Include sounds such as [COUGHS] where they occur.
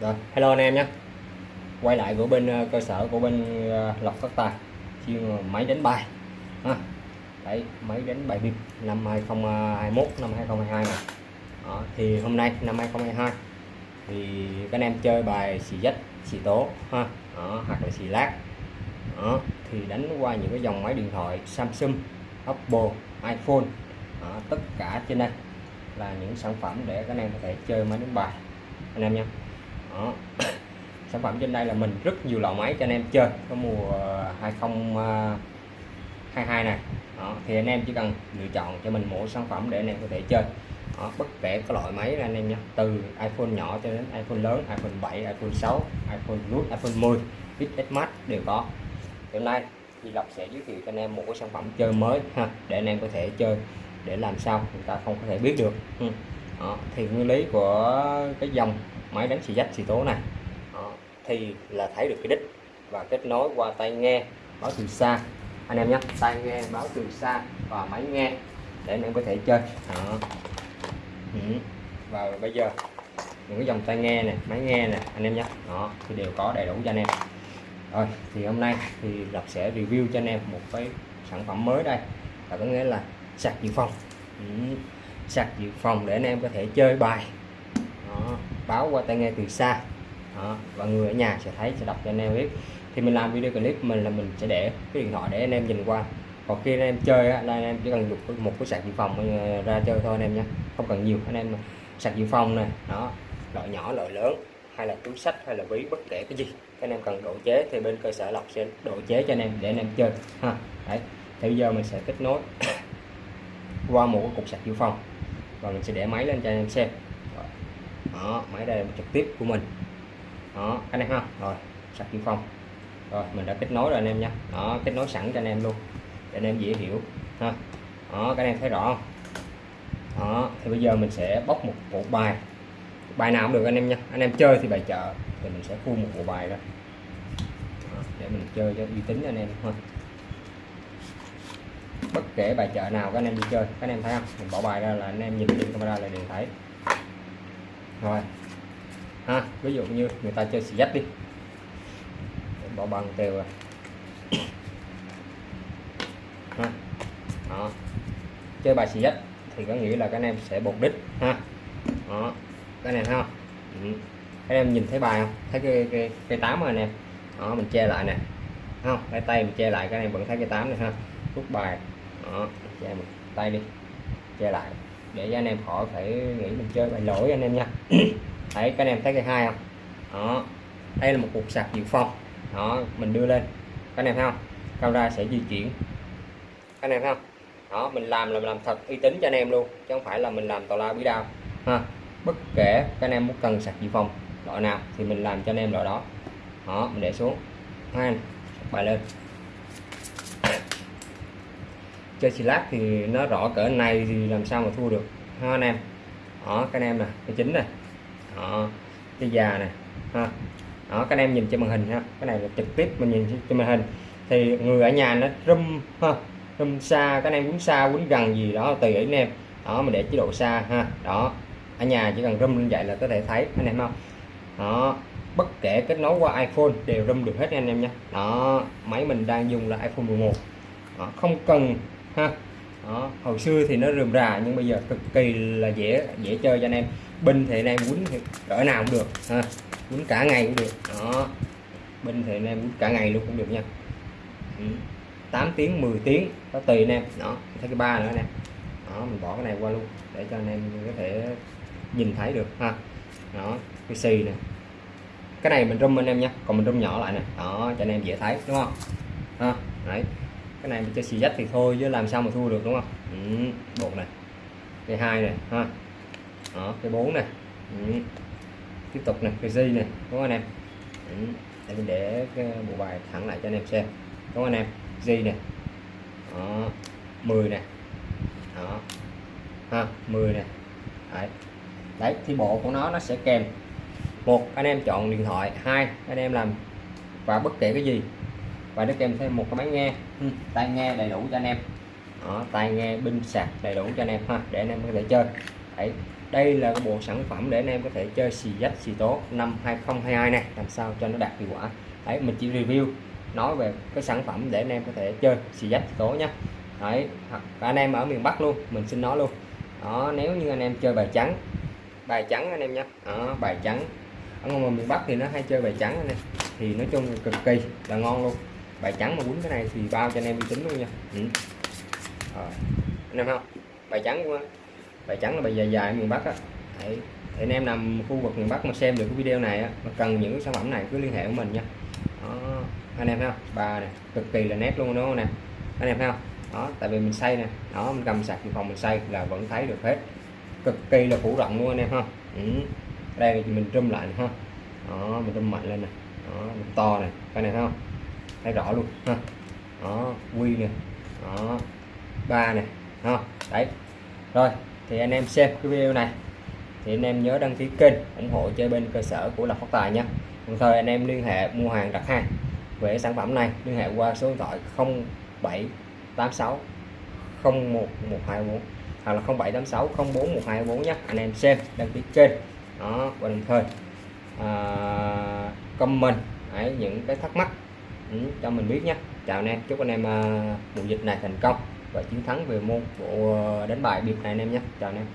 Rồi, hello anh em nhé. Quay lại của bên ờ, cơ sở của bên lọc Lộc Phát Tài. Chuyên máy đánh bài. Ha. Đấy, máy đánh bài bịp năm 2021 năm 2022 này. Đó, thì hôm nay năm 2022 thì các anh em chơi bài xì dách xì tố ha. Đó, hoặc là xì lát. Đó, thì đánh qua những cái dòng máy điện thoại Samsung Oppo iPhone. Đó, tất cả trên đây là những sản phẩm để các anh em có thể chơi máy đánh bài. Anh em nha đó. [COUGHS] sản phẩm trên đây là mình rất nhiều loại máy cho anh em chơi có mùa ờ, 2022 ờ, này đó. thì anh em chỉ cần lựa chọn cho mình mỗi sản phẩm để anh em có thể chơi đó. bất kể các loại máy anh em nhé từ iPhone nhỏ cho đến iPhone lớn, iPhone 7 iPhone 6 iPhone nút iPhone 10 XS Max đều có hôm nay thì Lộc sẽ giới thiệu cho anh em một cái sản phẩm chơi mới ha, để anh em có thể chơi để làm sao chúng ta không có thể biết được ừ. đó. thì nguyên lý của cái dòng máy đánh xì dách xì tố này đó. thì là thấy được cái đích và kết nối qua tai nghe, báo từ xa anh em nhé, tai nghe, báo từ xa và máy nghe để anh em có thể chơi đó. Ừ. và bây giờ, những cái dòng tai nghe này, máy nghe này, anh em nhé đó, thì đều có đầy đủ cho anh em rồi, thì hôm nay thì Lộc sẽ review cho anh em một cái sản phẩm mới đây là có nghĩa là sạc dự phòng ừ. sạc dự phòng để anh em có thể chơi bài báo qua tai nghe từ xa đó. và người ở nhà sẽ thấy sẽ đọc cho anh em biết thì mình làm video clip mình là mình sẽ để cái điện thoại để anh em nhìn qua còn khi anh em chơi á, là anh em chỉ cần dùng một cái sạc dự phòng ra chơi thôi anh em nhé không cần nhiều anh em sạc dự phòng này đó loại nhỏ loại lớn hay là túi sách hay là ví bất kể cái gì các anh em cần độ chế thì bên cơ sở lọc sẽ độ chế cho anh em để anh em chơi ha đấy thì bây giờ mình sẽ kết nối qua một cái cục sạc dự phòng và mình sẽ để máy lên cho anh em xem đó máy đây là trực tiếp của mình. Đó anh em ha. Rồi sạc dự phòng rồi mình đã kết nối rồi anh em nha đó kết nối sẵn cho anh em luôn để anh em dễ hiểu ha. Đó các anh em thấy rõ không? Đó thì bây giờ mình sẽ bóc một bộ bài. Bài nào cũng được anh em nha anh em chơi thì bài chợ thì mình sẽ khui một bộ bài ra đó, để mình chơi cho uy tín cho anh em thôi bất kể bài chợ nào các anh em đi chơi các anh em thấy không? Mình bỏ bài ra là anh em nhìn trên camera là đều thấy rồi. Ha, ví dụ như người ta chơi xì dách đi. Bỏ bằng đều rồi. Ha, đó. Chơi bài xì dách thì có nghĩa là các anh em sẽ bột đích, ha. Đó. Cái này ha không? Ừ. các em nhìn thấy bài không? Thấy cái cái cái tám rồi nè đó, mình che lại nè. Không? Cái tay mình che lại, các em vẫn thấy cái tám này ha. Rút bài. Đó che một tay đi. Che lại để cho anh em khỏi phải nghĩ mình chơi bài lỗi anh em nha. [COUGHS] Thấy các anh em thấy cái hai không? Đó. Đây là một cục sạc dự phòng. Đó, mình đưa lên. Các anh em thấy không? Camera sẽ di chuyển. Các anh em thấy không? Đó, mình làm là mình làm thật uy tín cho anh em luôn, chứ không phải là mình làm tào lao bí đao. Ha. Bất kể các anh em muốn cần sạc dự phòng loại nào thì mình làm cho anh em loại đó. Đó, mình để xuống. Hai bài lên chơi xì lát thì nó rõ cỡ này thì làm sao mà thua được. Ha anh em. Đó các anh em nè cái chính này đó cái già này ha. Đó các anh em nhìn trên màn hình ha. Cái này là trực tiếp mình nhìn trên màn hình. Thì người ở nhà nó rum ha rum xa các anh em quýnh xa quýnh gần gì đó tùy anh em. Đó mình để chế độ xa ha. Đó ở nhà chỉ cần rum như vậy là có thể thấy anh em không đó bất kể kết nối qua iPhone đều rum được hết anh em nhé đó máy mình đang dùng là iPhone 11 đó, không cần ha. Đó. Hồi xưa thì nó rườm rà, nhưng bây giờ cực kỳ là dễ dễ chơi cho anh em. Binh thì anh em quýnh thì cỡ nào cũng được, ha. Quýnh cả ngày cũng được. Đó. Binh thì anh em quýnh cả ngày luôn cũng được nha. Ừ. 8 tiếng 10 tiếng có tùy anh em. Đó. Thấy cái ba nữa nè đó, mình bỏ cái này qua luôn, để cho anh em có thể nhìn thấy được, ha. Đó, cái xì nè. Cái này mình rung anh em nha, còn mình rung nhỏ lại nè. Đó, cho anh em dễ thấy, đúng không? Ha, đấy cái này mình chơi xì dách thì thôi chứ làm sao mà thua được đúng không? Ừ, bộ này. Cái hai này ha. Đó cái bốn này. Ừ. tiếp tục này cái di này đúng không anh em? Ừ. để mình để cái bộ bài thẳng lại cho anh em xem. Đúng không anh em? Di này. Đó 10 này. Đó. Ha 10 này. Đấy. Đấy thì bộ của nó nó sẽ kèm. Một anh em chọn điện thoại. Hai anh em làm và bất kể cái gì và nó kèm thêm một cái máy nghe. Ừ, tai nghe đầy đủ cho anh em. Đó, tai nghe pin sạc đầy đủ cho anh em ha để anh em có thể chơi. Đấy đây là cái bộ sản phẩm để anh em có thể chơi xì dách xì tố năm 2022 này làm sao cho nó đạt hiệu quả. Đấy mình chỉ review nói về cái sản phẩm để anh em có thể chơi xì dách xì tố nhé đấy hoặc anh em ở miền Bắc luôn mình xin nói luôn. Đó nếu như anh em chơi bài trắng bài trắng anh em nhé đó, bài trắng. Ở ngoài miền Bắc thì nó hay chơi bài trắng anh em. Thì nói chung là cực kỳ là ngon luôn bài trắng mà quýnh cái này thì bao cho anh em uy tín luôn nha. Ừ. Rồi. anh em không? Bài trắng quá bài trắng là bài dài dài miền Bắc á. Đấy. thì anh em nằm khu vực miền Bắc mà xem được cái video này á, mà cần những cái sản phẩm này cứ liên hệ với mình nha. Đó. anh em thấy không? Bà này cực kỳ là nét luôn đúng không nè. Anh em thấy không? Đó, tại vì mình xây nè. Đó, mình cầm sạc phòng mình xây là vẫn thấy được hết. Cực kỳ là phủ rộng luôn anh em ha. Ừ. đây thì mình trùm lại ha. Đó, mình trùm mạnh lên nè. Đó, mình to này cái này thấy không? Thấy rõ luôn ha. Đó quy nè. Đó ba này ha. Đấy. Rồi thì anh em xem cái video này. Thì anh em nhớ đăng ký kênh ủng hộ chơi bên cơ sở của Lộc Phát Tài nha. Đồng thời anh em liên hệ mua hàng đặt hàng về sản phẩm này liên hệ qua số điện thoại 0786 01124 hoặc là 0786 041224 nhé. Anh em xem đăng ký kênh. Đó và đồng thời à, comment ấy những cái thắc mắc ừ, cho mình biết nhé chào anh em chúc anh em à, mùa dịch này thành công và chiến thắng về môn bộ à, đánh bài biệt này anh em nhé chào anh em.